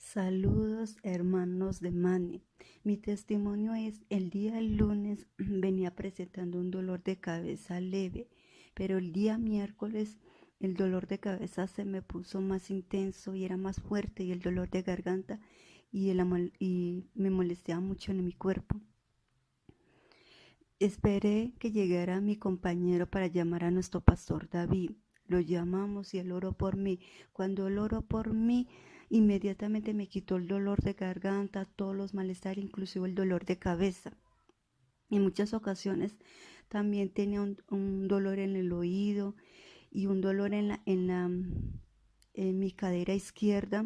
Saludos hermanos de Mani. Mi testimonio es, el día lunes venía presentando un dolor de cabeza leve, pero el día miércoles el dolor de cabeza se me puso más intenso y era más fuerte y el dolor de garganta y, el, y me molestaba mucho en mi cuerpo. Esperé que llegara mi compañero para llamar a nuestro pastor David. Lo llamamos y él oró por mí. Cuando él oró por mí, Inmediatamente me quitó el dolor de garganta, todos los malestares, inclusive el dolor de cabeza. En muchas ocasiones también tenía un, dolor en el oído y un dolor en, la, en, la, en mi cadera izquierda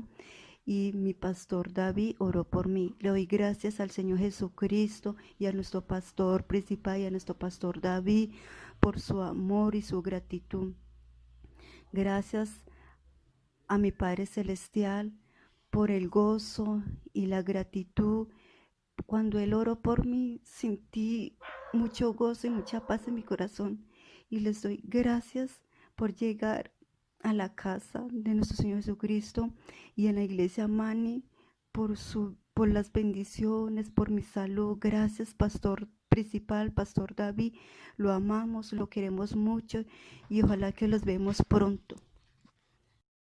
y mi pastor David oró por mí. Le doy gracias al Señor Jesucristo y a nuestro pastor principal y a nuestro pastor David por su amor y su gratitud. Gracias a mi Padre Celestial por el gozo y la gratitud. Cuando Él oró por mí, sentí mucho gozo y mucha paz en mi corazón. Y les doy gracias por llegar a la casa de nuestro Señor Jesucristo y en la iglesia Mani por, su, por las bendiciones, por mi salud. Gracias, Pastor principal, Pastor David. Lo amamos, lo queremos mucho y ojalá que los vemos pronto.